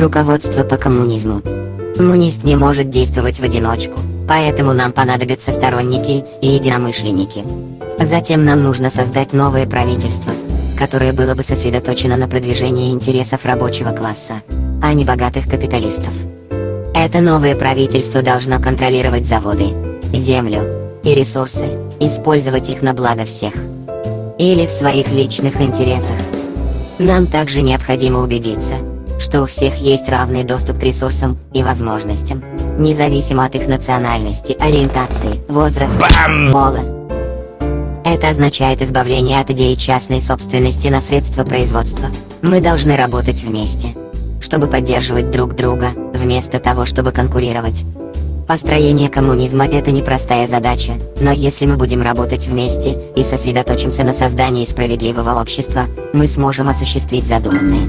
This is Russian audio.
Руководство по коммунизму. Коммунист не может действовать в одиночку, поэтому нам понадобятся сторонники и единомышленники. Затем нам нужно создать новое правительство, которое было бы сосредоточено на продвижении интересов рабочего класса, а не богатых капиталистов. Это новое правительство должно контролировать заводы, землю и ресурсы, использовать их на благо всех. Или в своих личных интересах. Нам также необходимо убедиться, что у всех есть равный доступ к ресурсам и возможностям, независимо от их национальности, ориентации, возраста, Бам! пола. Это означает избавление от идеи частной собственности на средства производства. Мы должны работать вместе, чтобы поддерживать друг друга, вместо того, чтобы конкурировать. Построение коммунизма – это непростая задача, но если мы будем работать вместе и сосредоточимся на создании справедливого общества, мы сможем осуществить задуманное.